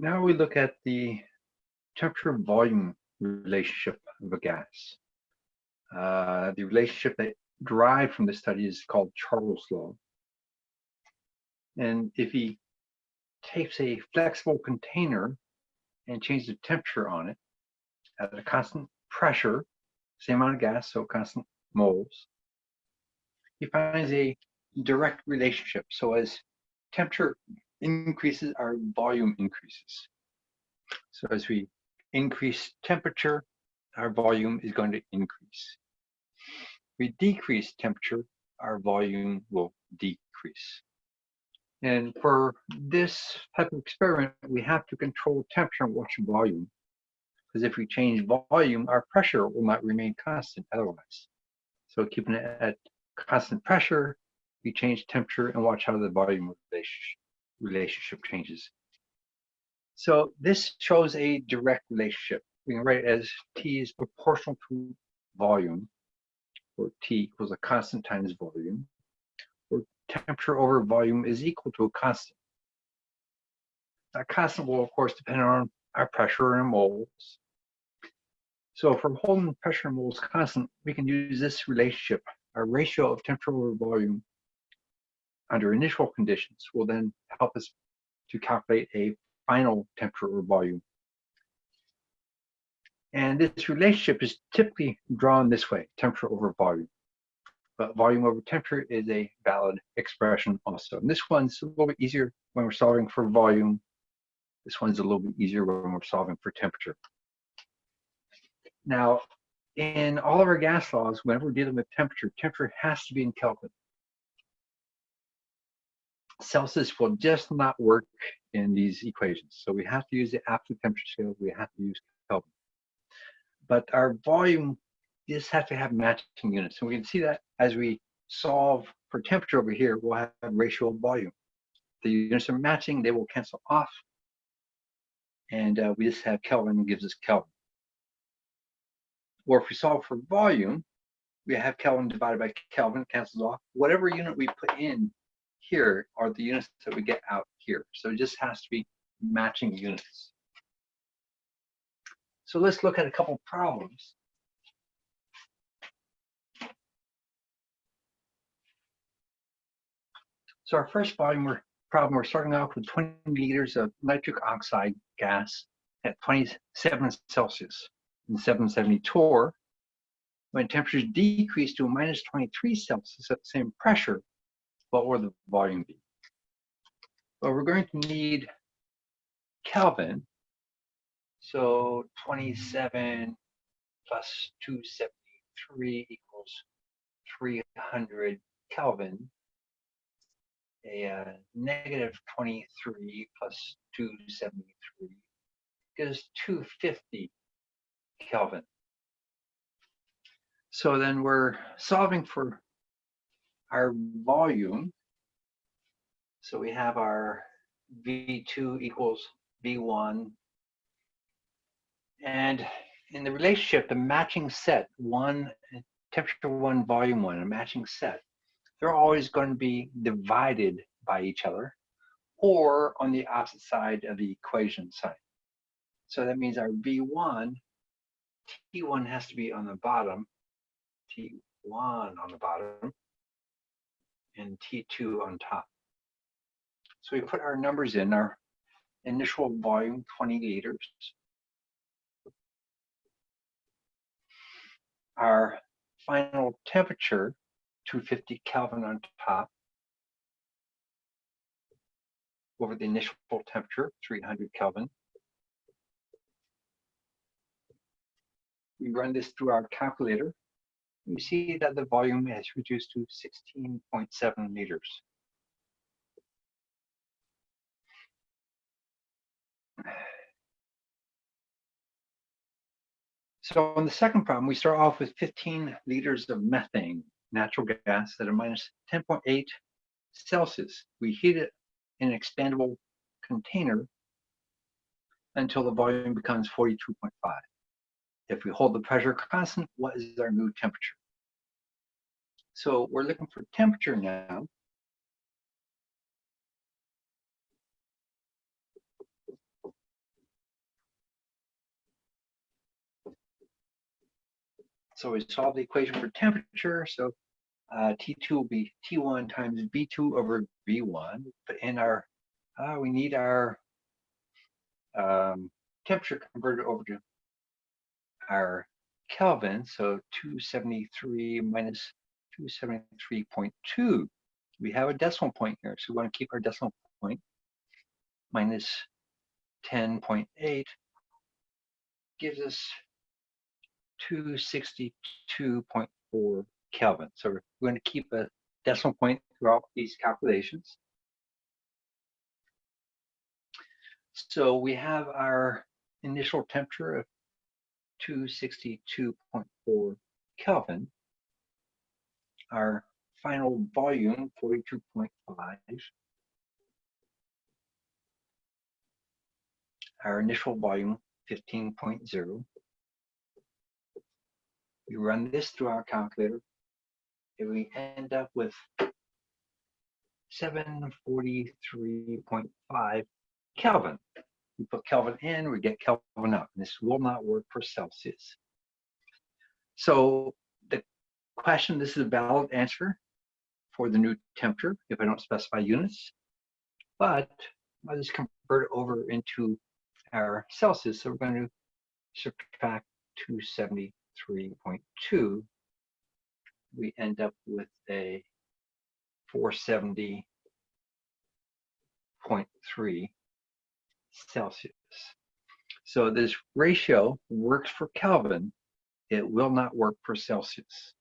Now we look at the temperature volume relationship of a gas. Uh, the relationship that derived from this study is called Charles law. And if he takes a flexible container and changes the temperature on it at a constant pressure, same amount of gas, so constant moles, he finds a direct relationship. So as temperature increases, our volume increases. So as we increase temperature, our volume is going to increase. We decrease temperature, our volume will decrease. And for this type of experiment, we have to control temperature and watch volume. Because if we change volume, our pressure will not remain constant otherwise. So keeping it at constant pressure, we change temperature and watch how the volume relationship changes. So this shows a direct relationship. We can write it as T is proportional to volume, or T equals a constant times volume or temperature over volume is equal to a constant. That constant will, of course, depend on our pressure in moles. So we're holding pressure in moles constant, we can use this relationship. Our ratio of temperature over volume under initial conditions will then help us to calculate a final temperature or volume. And this relationship is typically drawn this way, temperature over volume but volume over temperature is a valid expression also. And this one's a little bit easier when we're solving for volume. This one's a little bit easier when we're solving for temperature. Now, in all of our gas laws, whenever we're dealing with temperature, temperature has to be in Kelvin. Celsius will just not work in these equations. So we have to use the absolute temperature scale. We have to use Kelvin. But our volume just have to have matching units. And we can see that as we solve for temperature over here, we'll have ratio of volume. The units are matching, they will cancel off. And uh, we just have Kelvin gives us Kelvin. Or if we solve for volume, we have Kelvin divided by Kelvin, cancels off. Whatever unit we put in here are the units that we get out here. So it just has to be matching units. So let's look at a couple problems. So our first volume problem, we're starting off with 20 liters of nitric oxide gas at 27 Celsius and 770 torr. When temperatures decrease to minus 23 Celsius at the same pressure, what will the volume be? Well, we're going to need Kelvin. So 27 plus 273 equals 300 Kelvin a negative 23 plus 273 gives 250 Kelvin. So then we're solving for our volume. So we have our V2 equals V1. And in the relationship, the matching set, one temperature one, volume one, a matching set, they're always going to be divided by each other or on the opposite side of the equation sign. So that means our V1, T1 has to be on the bottom, T1 on the bottom, and T2 on top. So we put our numbers in, our initial volume, 20 liters. Our final temperature, 250 Kelvin on top over the initial temperature, 300 Kelvin. We run this through our calculator. We see that the volume has reduced to 16.7 liters. So on the second problem, we start off with 15 liters of methane natural gas at a minus 10.8 Celsius. We heat it in an expandable container until the volume becomes 42.5. If we hold the pressure constant, what is our new temperature? So we're looking for temperature now. So we solve the equation for temperature. So uh, T2 will be T1 times V2 over V1. But in our, uh, we need our um, temperature converted over to our Kelvin. So 273 minus 273.2. We have a decimal point here. So we want to keep our decimal point. minus 10.8 gives us 262.4 Kelvin. So we're going to keep a decimal point throughout these calculations. So we have our initial temperature of 262.4 Kelvin. Our final volume, 42.5. Our initial volume, 15.0. We run this through our calculator and we end up with 743.5 Kelvin. We put Kelvin in, we get Kelvin out. This will not work for Celsius. So question, this is a valid answer for the new temperature if I don't specify units, but I'll just convert it over into our Celsius. So we're going to subtract 273.2. We end up with a 470.3 Celsius. So this ratio works for Kelvin. It will not work for Celsius.